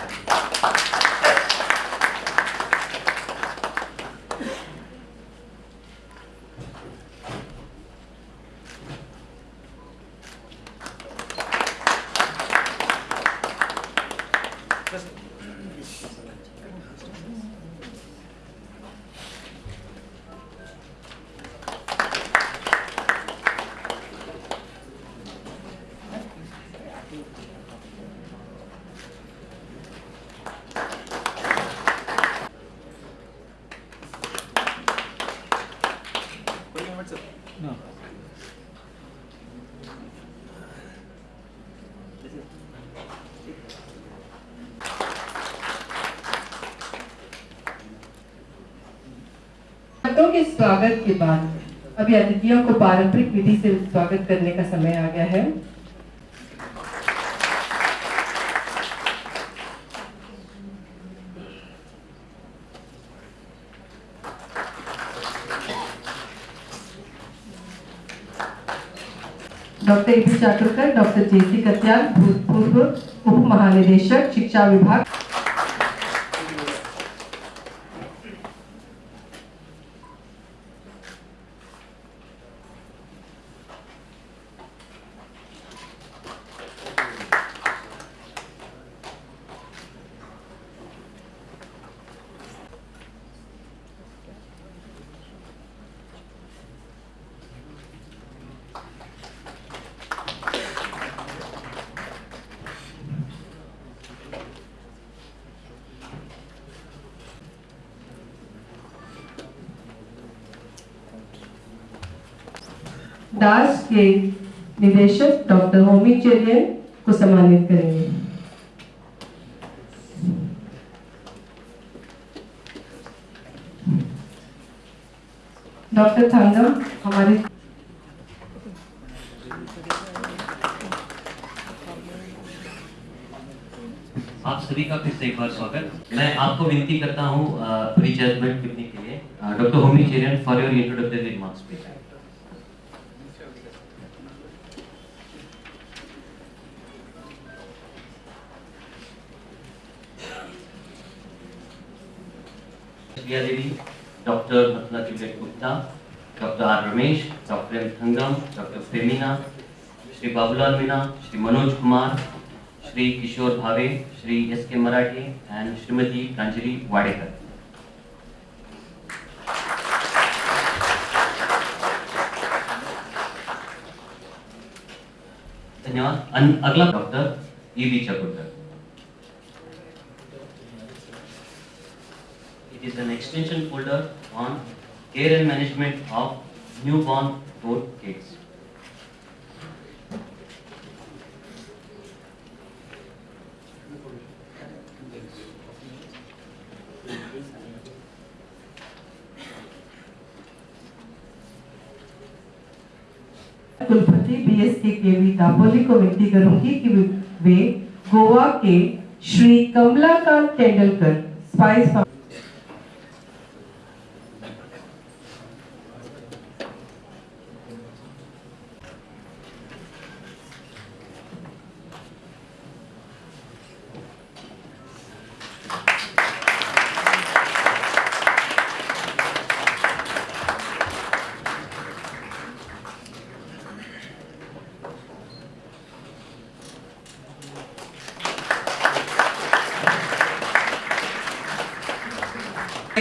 감사합니다. छात्रों के स्वागत के बाद अभी अतिथियों को पारंपरिक विधि से स्वागत करने का समय आ गया है। Doctor A P Chaturkar doctor J C Katyal भूतपूर्व उप महानिदेशक शिक्षा विभाग। दास के निदेशक डॉक्टर होमी चेलियन को सम्मानित करेंगे। Priya Devi, Dr. Matla Tibet Gupta, Dr. R. Ramesh, Dr. M. Thangam, Dr. Femina, Shri Babulal Mina, Shri Manoj Kumar, Shri Kishore Bhave, Shri S. K. Marathe, and Srimati Pranjali Vadekar. धन्यवाद अगला doctor E B Chakulkar extension folder on care and management of newborn born kids. कुलपति B S K K V Dapoli को विनती करूँगी कि वे गोवा के Shri Kamalakant Tendulkar spice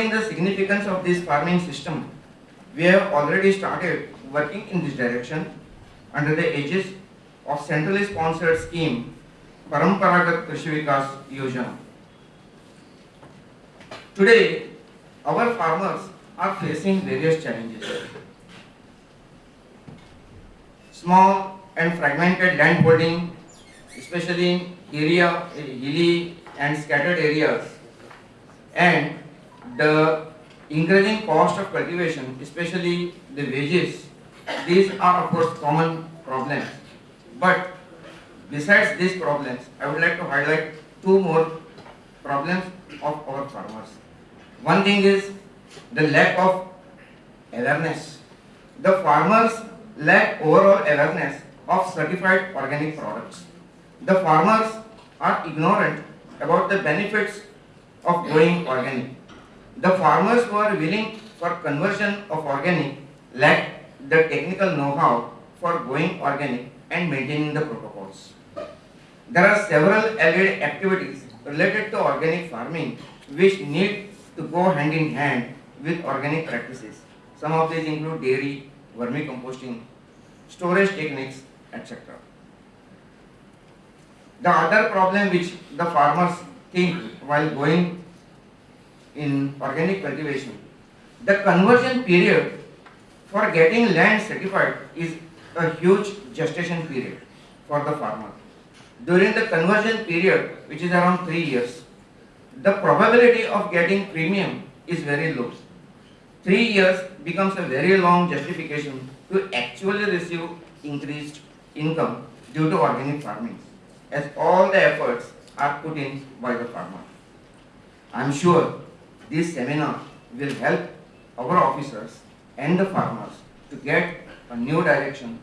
the significance of this farming system, we have already started working in this direction under the aegis of centrally sponsored scheme Paramparagat Krishi Vikas Yojana. Today, our farmers are facing various challenges. Small and fragmented land holding, especially in area, hilly and scattered areas, and the increasing cost of cultivation, especially the wages, these are of course common problems. But besides these problems, I would like to highlight two more problems of our farmers. One thing is the lack of awareness. The farmers lack overall awareness of certified organic products. The farmers are ignorant about the benefits of growing organic. The farmers who are willing for conversion of organic lack the technical know-how for going organic and maintaining the protocols. There are several allied activities related to organic farming which need to go hand in hand with organic practices. Some of these include dairy, vermicomposting, storage techniques, etc. The other problem which the farmers think while going in organic cultivation, the conversion period for getting land certified is a huge gestation period for the farmer. During the conversion period, which is around three years, the probability of getting premium is very low. Three years becomes a very long justification to actually receive increased income due to organic farming, as all the efforts are put in by the farmer. I am sure this seminar will help our officers and the farmers to get a new direction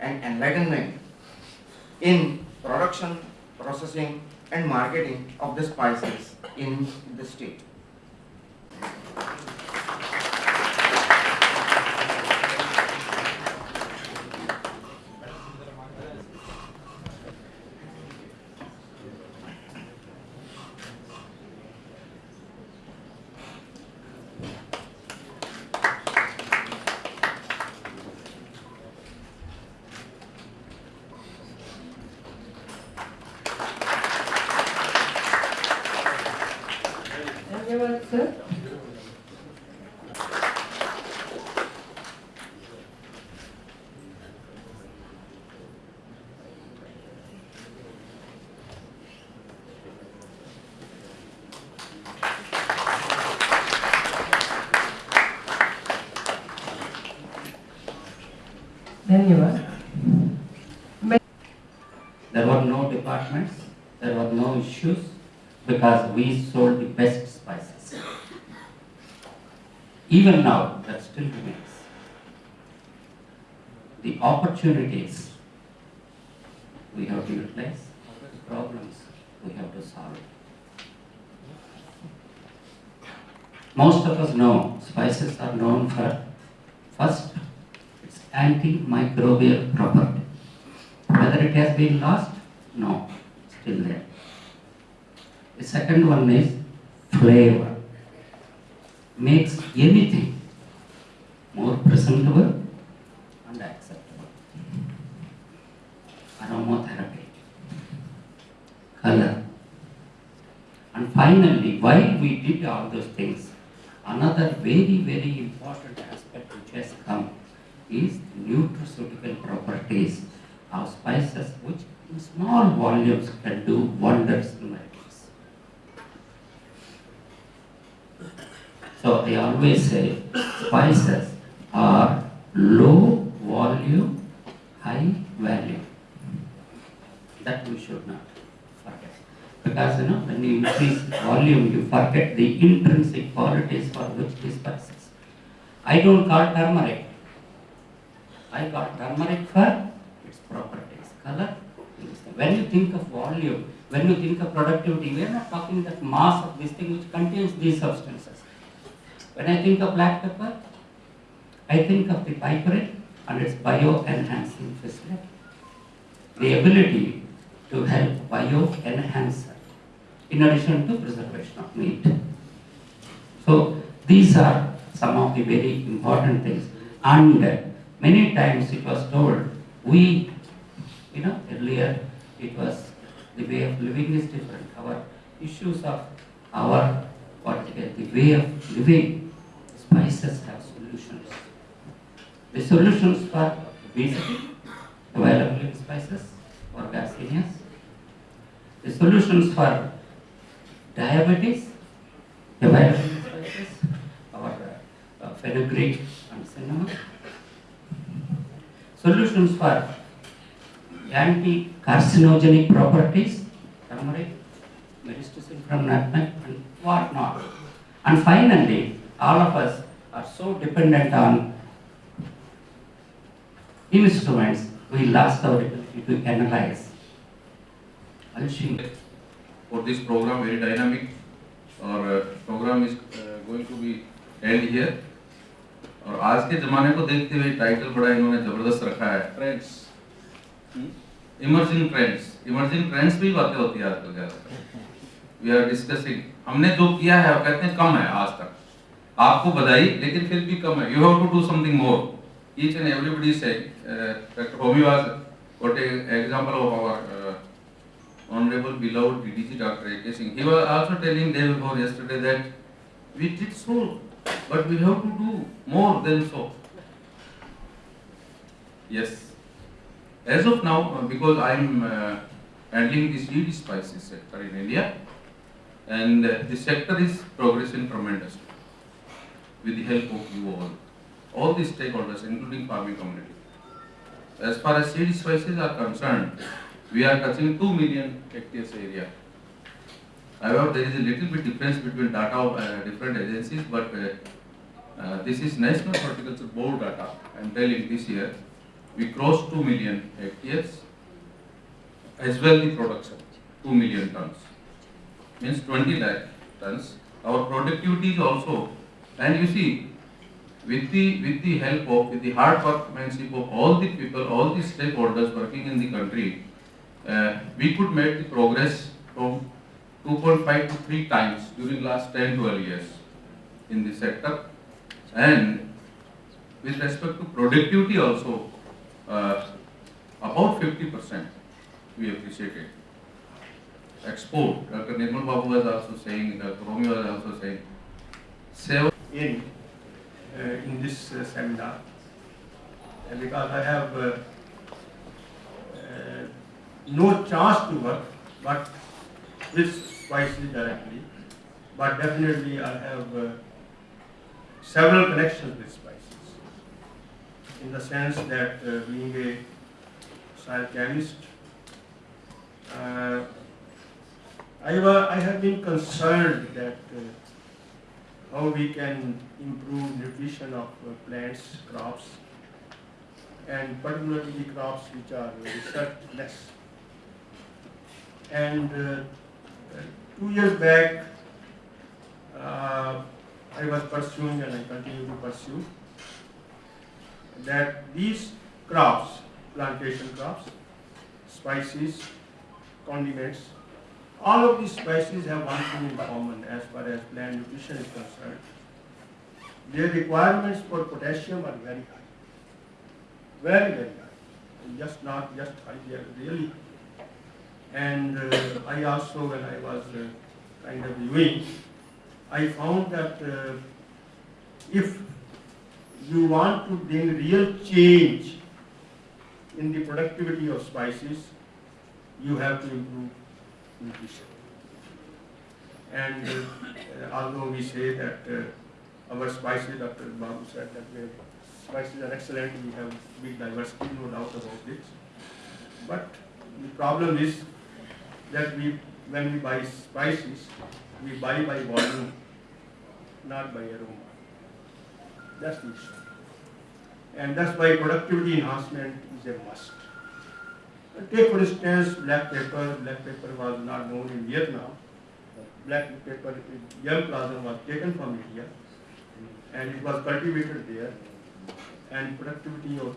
and enlightenment in production, processing and marketing of the spices in the state. Because we sold the best spices. Even now, that still remains. The opportunities we have to utilize, the problems we have to solve. Most of us know spices are known for first, its antimicrobial property. Whether it has been lost? No, still there. The second one is flavor. Makes anything more presentable and acceptable. Aromatherapy. Color. And finally, while we did all those things, another very, very important aspect which has come is nutraceutical properties of spices which in small volumes can do wonders in miracles. So I always say spices are low volume, high value. That we should not forget. Because you know, when you increase volume, you forget the intrinsic qualities for which the spices. I don't call turmeric. I call turmeric for its properties, color. When you think of volume, when you think of productivity, we are not talking that mass of this thing which contains these substances. When I think of black pepper, I think of the piperine and its bio-enhancing facility. The ability to help bio-enhancer in addition to preservation of meat. So these are some of the very important things. And uh, many times it was told, we, you know, earlier it was the way of living is different. Our issues of our, what is it, the way of living, spices have solutions. The solutions for obesity, available in spices, or garcinias. The solutions for diabetes, available in spices, or uh, fenugreek and cinnamon. Solutions for anti-carcinogenic properties, turmeric, myristicin from nutmeg and whatnot. And finally, all of us are so dependent on instruments, we lost our ability to analyze. For this program, very dynamic. Our uh, program is uh, going to be held here. और आज के जमाने को देखते हुए title बड़ा इन्होंने ज़बरदस्त रखा है trends emerging trends emerging trends भी बातें होती है आजकल ज़्यादा वी आर डिस्कसिंग हमने जो किया है आप कहते हैं कम है आज तक आपको बधाई, लेकिन फिर भी कम है। You have to do something more each and everybody से doctor Homi was got example of our honourable beloved DDC doctor A K Singh he was also telling day before yesterday that we did so but we have to do more than so yes as of now because I am handling this DDC spices sector in India and this sector is progressing tremendously with the help of you all, all the stakeholders, including farming community. As far as seed spices are concerned, we are touching 2 million hectares area. However, there is a little bit difference between data of uh, different agencies, but uh, uh, this is National Horticulture Board data. I am telling this year, we crossed 2 million hectares, as well the production, 2 million tons. Means 20 lakh tons. Our productivity is also, and you see, with the, with the help of, with the hard workmanship of all the people, all the stakeholders working in the country, uh, we could make the progress from 2.5 to 3 times during the last 10, 12 years in the sector. And with respect to productivity also, uh, about 50% we appreciated. Export, Dr. Nirmal Babu was also saying, Dr. Romi was also saying, seven in uh, in this uh, seminar. Because I have uh, no chance to work but with spices directly but definitely I have several connections with spices. In the sense that uh, being a soil chemist uh, I, I have been concerned that uh, how we can improve nutrition of uh, plants, crops, and particularly crops which are research less. And uh, two years back, uh, I was pursuing and I continue to pursue that these crops, plantation crops, spices, condiments, all of these spices have one thing in common as far as plant nutrition is concerned. Their requirements for potassium are very high. Very, very high. And Just not just high, they are really high. And uh, I also, when I was uh, kind of viewing, I found that uh, if you want to bring real change in the productivity of spices, you have to improve. And uh, although we say that uh, our spices, Dr. Babu said that the spices are excellent, we have big diversity, no doubt about this. But the problem is that we, when we buy spices, we buy by volume, not by aroma. That's the issue. And that's why productivity enhancement is a must. Take for instance black pepper. Black pepper was not known in Vietnam. Black pepper, germplasm was taken from India and it was cultivated there. And productivity of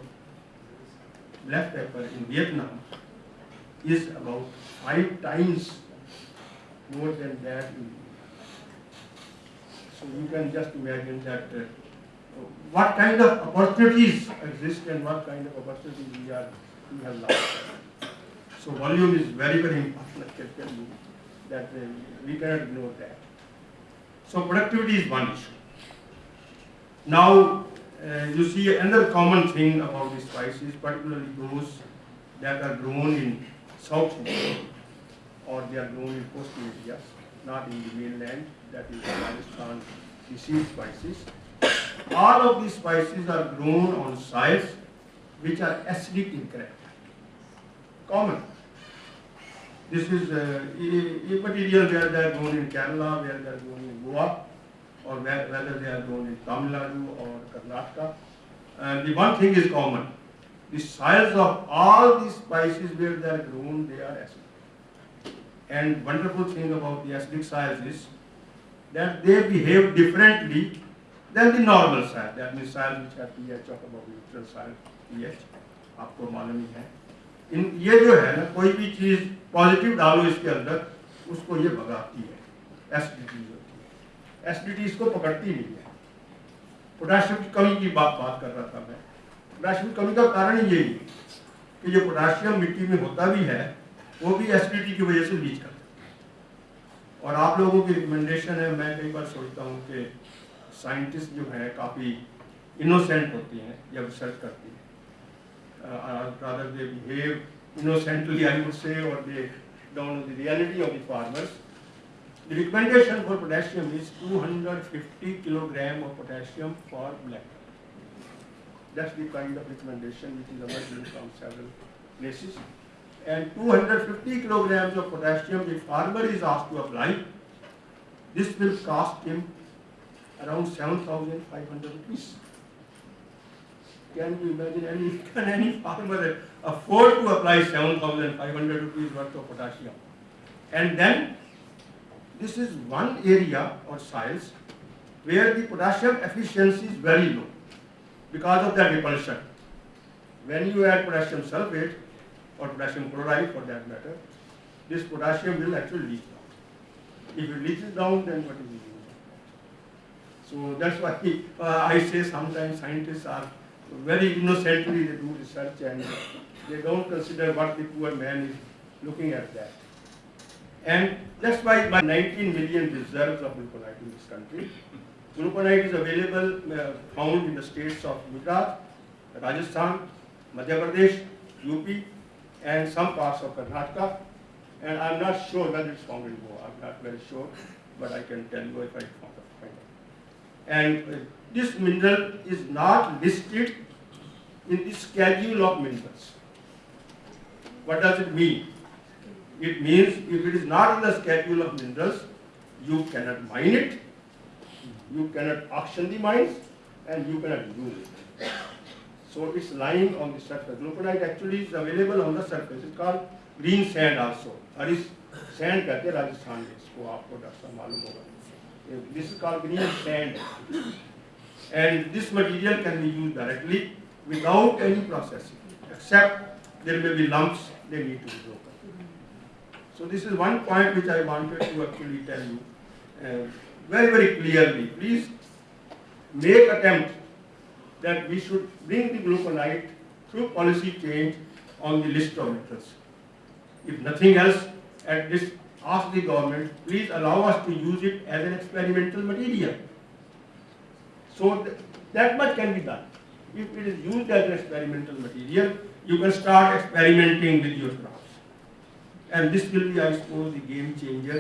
black pepper in Vietnam is about five times more than that in. So you can just imagine that uh, what kind of opportunities exist and what kind of opportunities we are we have lost. So volume is very, very important, that uh, we cannot ignore that. So productivity is one issue. Now, uh, you see another common thing about the spices, particularly those that are grown in South India or they are grown in coastal areas, not in the mainland, that is Rajasthan, the seed spices. All of these spices are grown on soils which are acidic in character common. This is uh, a, material where they are grown in Kerala, where they are grown in Goa, or where, whether they are grown in Tamil Nadu or Karnataka. And the one thing is common. The soils of all these spices where they are grown, they are acidic. and wonderful thing about the acidic soils is that they behave differently than the normal soil. That means soil which have pH of about neutral soil pH. आपको मालूम ही है इन, ये जो है ना, कोई भी चीज़ positive डालो इसके अंदर, उसको ये भगाती है। एसिडिटी एसिडिटी इसको पकड़ती नहीं है। पोटाशियम की कमी की बात बात कर रहा था मैं। पोटाशियम कमी का कारण यही है कि जो पोटाशियम मिट्टी में होता भी है, वो भी एसिडिटी की वजह से लीच करता है। और आप लोगों की रिकमेंडेशन है, मैं कई बार सोचता हूँ कि साइंटिस्ट जो है, काफ़ी इनोसेंट होती हैं जब रिसर्च करती हैं। Uh, uh, rather they behave innocently, I would say, or they don't know the reality of the farmers. The recommendation for potassium is 250 kilogram of potassium for black. That's the kind of recommendation which is emerging from several places. And 250 kilograms of potassium the farmer is asked to apply. This will cost him around 7,500 rupees. Can you imagine any, can any farmer afford to apply 7,500 rupees worth of potassium? And then this is one area or soils where the potassium efficiency is very low because of that repulsion. When you add potassium sulfate or potassium chloride for that matter, this potassium will actually leach down. If it leaches down, then what is the use? So that's why uh, I say sometimes scientists are very innocently they do research and they don't consider what the poor man is looking at that. And that's why by 19 million reserves of glauconite in this country. Glauconite is available, uh, found in the states of Gujarat, Rajasthan, Madhya Pradesh, UP, and some parts of Karnataka. And I'm not sure whether it's found in Goa. I'm not very sure, but I can tell you if I find it and this mineral is not listed in the schedule of minerals. What does it mean? It means if it is not in the schedule of minerals, you cannot mine it, you cannot auction the mines, and you cannot use it. So it's lying on the surface. Glauconite actually is available on the surface. It's called green sand also. That is sand, sand कहते हैं राजस्थान में this is called green sand. And this material can be used directly without any processing, except there may be lumps they need to be broken. So this is one point which I wanted to actually tell you uh, very, very clearly. Please make attempt that we should bring the glauconite through policy change on the list of metals. If nothing else, at least ask the government, please allow us to use it as an experimental material. So th that much can be done. If it is used as an experimental material, you can start experimenting with your crops. And this will be, I suppose, the game changer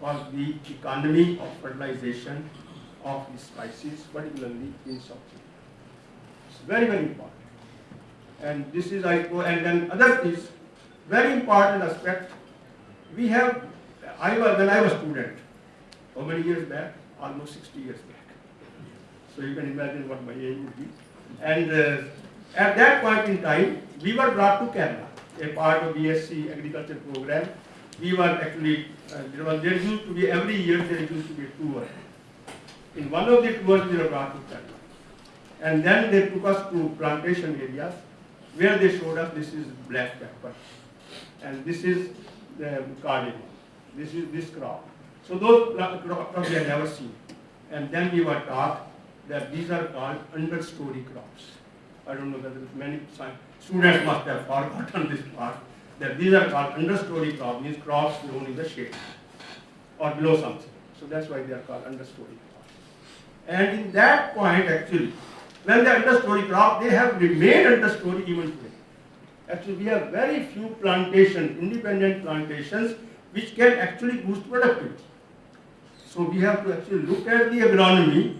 for the economy of fertilization of the spices, particularly in South India. It's very, very important. And this is, I suppose, and then other is very important aspect. We have, I was, when I was student, how many years back? Almost 60 years back. So you can imagine what my age would be. And uh, at that point in time, we were brought to Kerala, a part of BSc agriculture program. We were actually, uh, there, was, there used to be, every year there used to be a tour. In one of the tours, we were brought to Kerala. And then they took us to plantation areas where they showed us this is black pepper. And this is the cardamom. This is this crop. So those crops we had never seen. And then we were taught that these are called understory crops. I don't know whether many students must have forgotten this part, that these are called understory crops, means crops grown in the shade or below something. So that's why they are called understory crops. And in that point actually, when they are understory crop, they have remained understory even today. Actually, we have very few plantations, independent plantations, which can actually boost productivity. So we have to actually look at the agronomy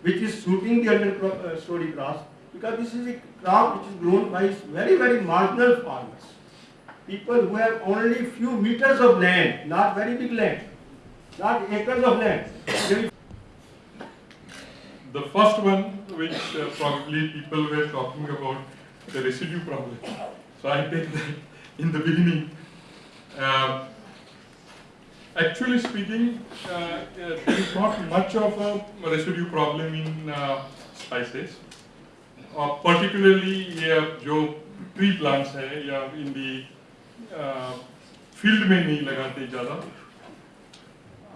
which is suiting the understory crops because this is a crop which is grown by very, very marginal farmers. People who have only few meters of land, not very big land, not acres of land. The first one, which uh, probably people were talking about, the residue problem. So I take that in the beginning. Uh, actually speaking, uh, uh, there is not much of a residue problem in uh, spices. Uh, particularly ये जो tree plants है या इन दी field में नहीं लगाते ज़्यादा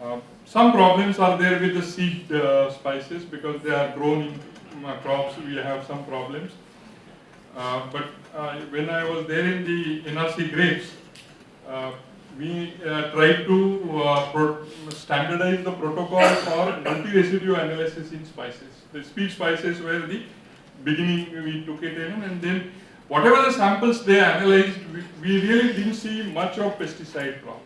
Uh, some problems are there with the seed uh, spices because they are grown in uh, crops. We have some problems. Uh, but uh, when I was there in the NRC grapes, uh, we uh, tried to uh, standardize the protocol for multi-residue analysis in spices. The seed spices were the beginning we took it in and then whatever the samples they analyzed, we, we really didn't see much of pesticide problems.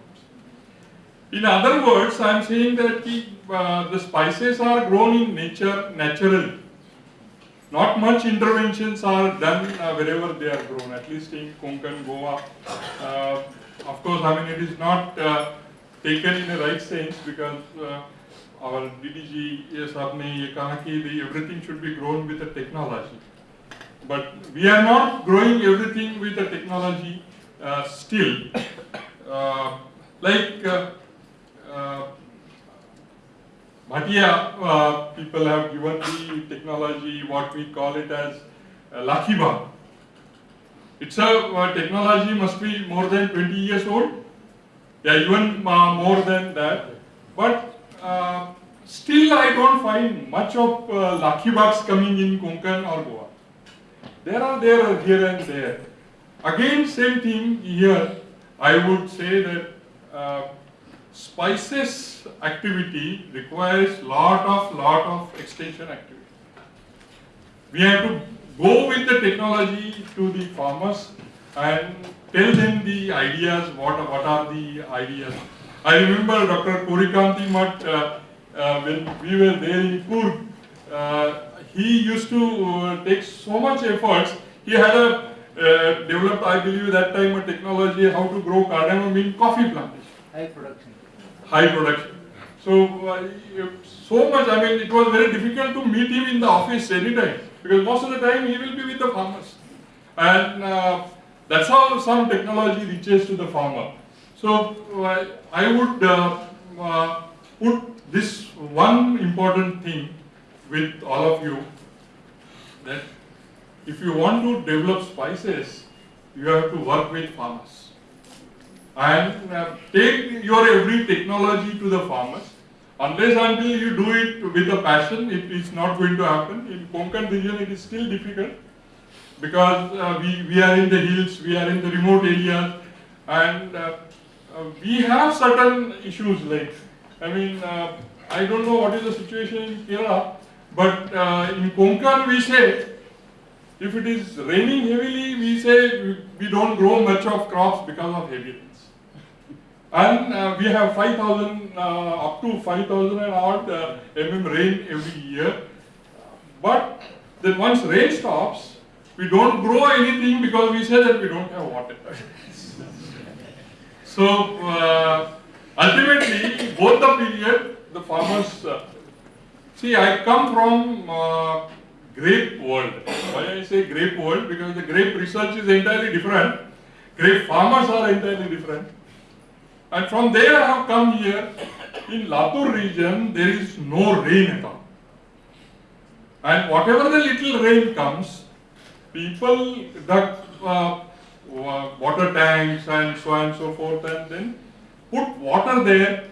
In other words, I am saying that the, uh, the spices are grown in nature naturally. Not much interventions are done uh, wherever they are grown, at least in Konkan, Goa. Uh, of course, I mean, it is not uh, taken in the right sense because uh, our DDG sir everything should be grown with the technology. But we are not growing everything with the technology uh, still. Uh, like uh, uh, uh people have given the technology what we call it as uh, Lakhiba. It's a uh, technology must be more than 20 years old, yeah, even uh, more than that. But uh, still, I don't find much of uh, Lakibaks coming in Konkan or Goa. There are there here and there. Again, same thing here. I would say that uh, spices activity requires lot of lot of extension activity. We have to go with the technology to the farmers and tell them the ideas, what, what are the ideas. I remember Dr. Purikanti Mat, uh, uh, when we were there in Coorg, uh, he used to uh, take so much efforts. He had a uh, developed, I believe, that time a technology how to grow cardamom in coffee plantation high production. high production. So, uh, so much, I mean, it was very difficult to meet him in the office anytime because most of the time he will be with the farmers. And uh, that's how some technology reaches to the farmer. So, uh, I would uh, uh, put this one important thing with all of you that if you want to develop spices, you have to work with farmers and uh, take your every technology to the farmers. Unless until you do it with a passion, it is not going to happen. In Konkan region, it is still difficult because uh, we, we are in the hills, we are in the remote areas, and uh, uh, we have certain issues like, I mean, uh, I don't know what is the situation in Kerala, but uh, in Konkan we say, if it is raining heavily, we say we, don't grow much of crops because of heavy. And uh, we have 5,000, uh, up to 5,000 and odd uh, mm rain every year. But then once rain stops, we don't grow anything because we say that we don't have water. so uh, ultimately, both the period, the farmers, uh, see I come from uh, grape world. Why I say grape world? Because the grape research is entirely different. Grape farmers are entirely different. And from there I have come here. In Latur region, there is no rain at all. And whatever the little rain comes, people dug uh, water tanks and so on and so forth and then put water there.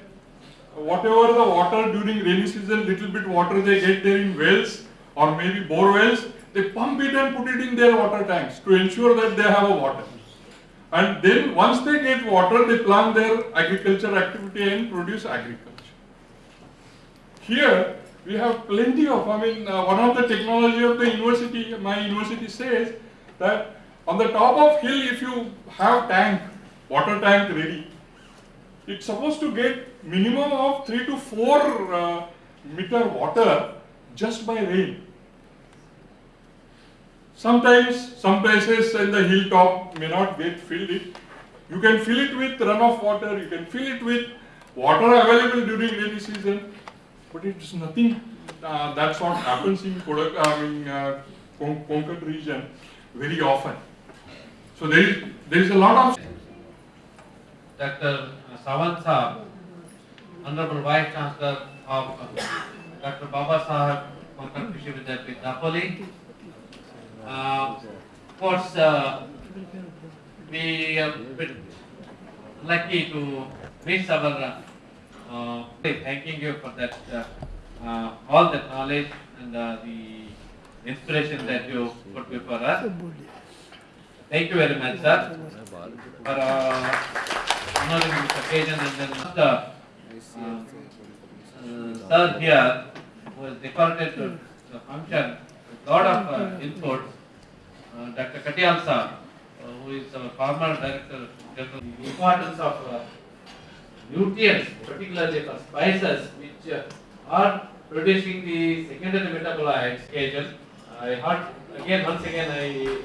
Whatever the water during rainy season, little bit water they get there in wells or maybe bore wells, they pump it and put it in their water tanks to ensure that they have a water. And then once they get water, they plan their agriculture activity and produce agriculture. Here, we have plenty of, I mean, uh, one of the technology of the university, my university says that on the top of hill, if you have tank, water tank ready, it's supposed to get minimum of 3 to 4 uh, meter water just by rain. Sometimes, some places in the hilltop may not get filled it. You can fill it with runoff water, you can fill it with water available during rainy season, but it's nothing. Uh, that's what happens in Kodak, I mean, uh, Kon- Konkan region very often. So there is there is a lot of Dr. Sawant Saab Honorable Vice Chancellor of uh, Dr. Baba Saheb Konkan Krishi Vidyapeeth. Uh, of course, uh, we are lucky to miss our, uh, uh, thanking you for that, uh, uh, all the knowledge and the inspiration that you put before us. Thank you very much, sir, for honoring this occasion and then the sir here who has decorated the the function with lot of input. Uh, Dr. Katyal sir, uh, who is our former director, general, the importance of uh, nutrients, particularly for spices, which uh, are producing the secondary metabolites agent. I heard again, once again, I